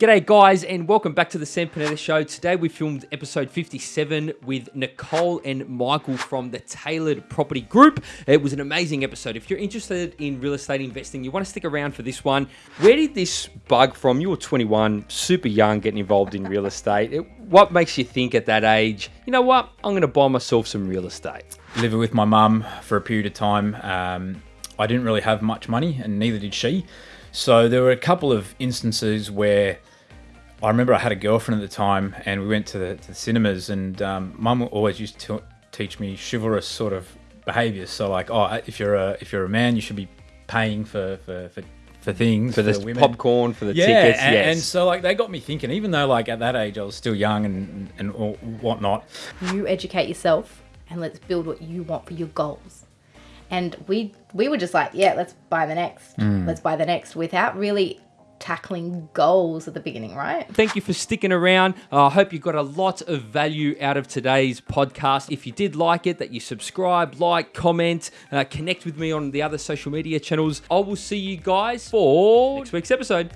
G'day, guys, and welcome back to the Sam Panetta Show. Today we filmed episode 57 with Nicole and Michael from the Tailored Property Group. It was an amazing episode. If you're interested in real estate investing, you want to stick around for this one. Where did this bug from? You were 21, super young, getting involved in real estate. It, what makes you think at that age, you know what, I'm going to buy myself some real estate? living with my mum for a period of time. Um, I didn't really have much money, and neither did she. So there were a couple of instances where I remember I had a girlfriend at the time, and we went to the, to the cinemas, and um, mum always used to teach me chivalrous sort of behaviours. So like, oh, if you're a if you're a man, you should be paying for for, for for things For the women. popcorn, for the yeah, tickets, and, yes. and so like they got me thinking. Even though like at that age I was still young and and whatnot, you educate yourself and let's build what you want for your goals and we we were just like yeah let's buy the next let's buy the next without really tackling goals at the beginning right Thank you for sticking around. Uh, I hope you got a lot of value out of today's podcast. If you did like it, that you subscribe, like, comment, uh, connect with me on the other social media channels. I will see you guys for next week's episode.